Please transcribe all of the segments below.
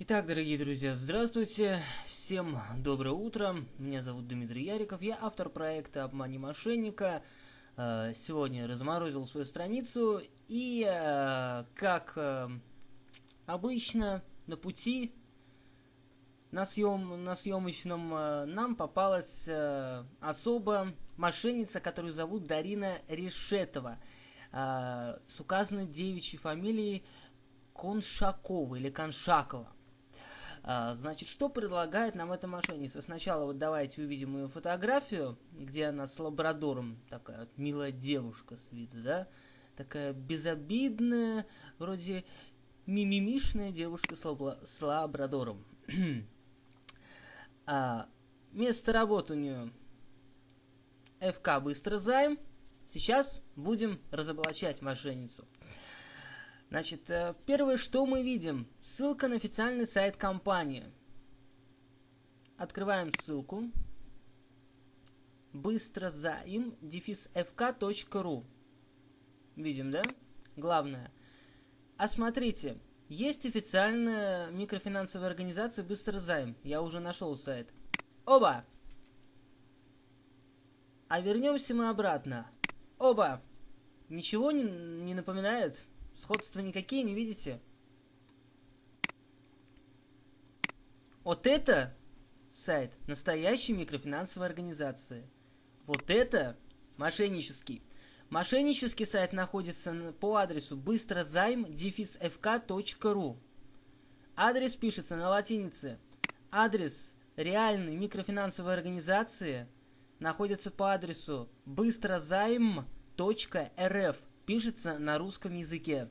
Итак, дорогие друзья, здравствуйте, всем доброе утро, меня зовут Дмитрий Яриков, я автор проекта «Обмани мошенника». Э, сегодня разморозил свою страницу и, э, как э, обычно, на пути, на, съем, на съемочном нам попалась особо мошенница, которую зовут Дарина Решетова, с указанной девичьей фамилией Коншакова или Коншакова. А, значит, что предлагает нам эта мошенница? Сначала вот давайте увидим ее фотографию, где она с лабрадором, такая вот милая девушка с виду, да? Такая безобидная, вроде мимимишная девушка с, лабрадором. а, место работы у нее ФК Быстро Займ. Сейчас будем разоблачать мошенницу. Значит, э, первое, что мы видим, ссылка на официальный сайт компании. Открываем ссылку. Быстро заим дефис Видим, да? Главное. А смотрите, есть официальная микрофинансовая организация Быстро займ. Я уже нашел сайт. Оба! А вернемся мы обратно. Оба! Ничего не, не напоминает? Сходства никакие не видите? Вот это сайт настоящей микрофинансовой организации. Вот это мошеннический. Мошеннический сайт находится по адресу быстрозайм-fk.ru. Адрес пишется на латинице. Адрес реальной микрофинансовой организации находится по адресу быстрозайм.рф пишется на русском языке.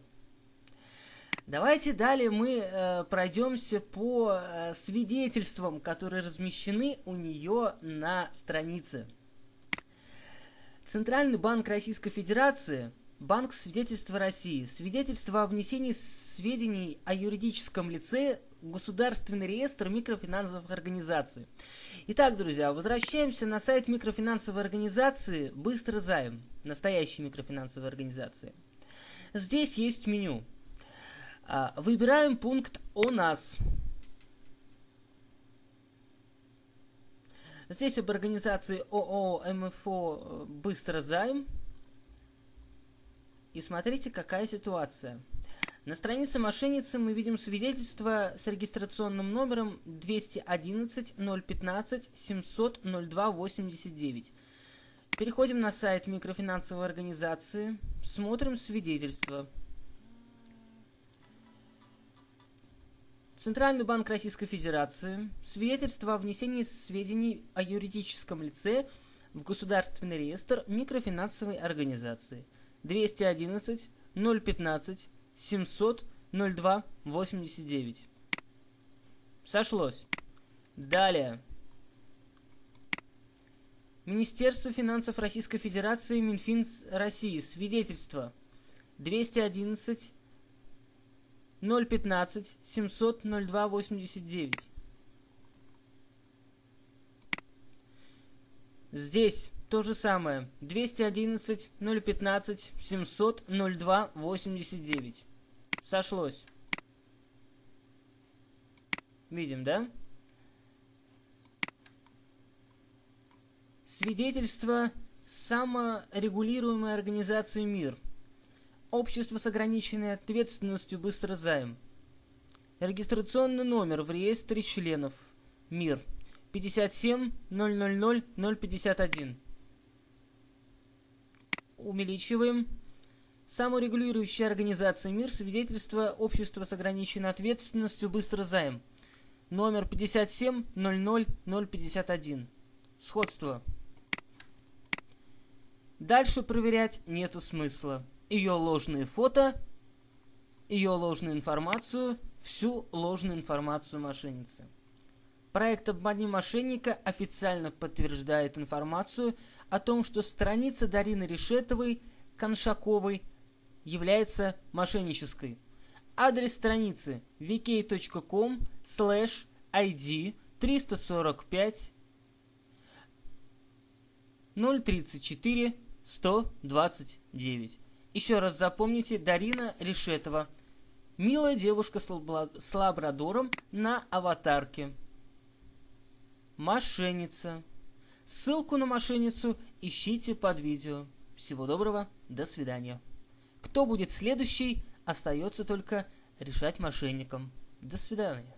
Давайте далее мы э, пройдемся по э, свидетельствам, которые размещены у нее на странице. Центральный банк Российской Федерации, Банк свидетельства России, свидетельство о внесении сведений о юридическом лице в Государственный реестр микрофинансовых организаций. Итак, друзья, возвращаемся на сайт микрофинансовой организации «Быстро займ» настоящей микрофинансовой организации. Здесь есть меню. А, выбираем пункт «О нас». Здесь об организации ООО МФО «Быстро займ». И смотрите, какая ситуация. На странице мошенницы мы видим свидетельство с регистрационным номером 211 015 700 02 89. Переходим на сайт микрофинансовой организации, смотрим свидетельство. Центральный банк Российской Федерации. Свидетельство о внесении сведений о юридическом лице в Государственный реестр микрофинансовой организации. 211 015 700 02 89. Сошлось. Далее. Министерство финансов Российской Федерации, Минфин России. Свидетельство 211 015 700 02 89. Здесь то же самое. 211 015 700 02 89. Сошлось. Видим, да? Свидетельство саморегулируемой организации «Мир». Общество с ограниченной ответственностью «Быстрозайм». Регистрационный номер в реестре членов «Мир» 57 000 051. Увеличиваем. Саморегулирующая организация «Мир» свидетельство общества с ограниченной ответственностью «Быстрозайм». Номер 57 00 051. Сходство. Дальше проверять нету смысла. Ее ложные фото, ее ложную информацию, всю ложную информацию мошенницы. Проект «Обмани мошенника» официально подтверждает информацию о том, что страница Дарины Решетовой Коншаковой является мошеннической. Адрес страницы vk.com slash id 345 034 129. Еще раз запомните, Дарина Решетова. Милая девушка с лабрадором на аватарке. Мошенница. Ссылку на мошенницу ищите под видео. Всего доброго, до свидания. Кто будет следующий, остается только решать мошенникам. До свидания.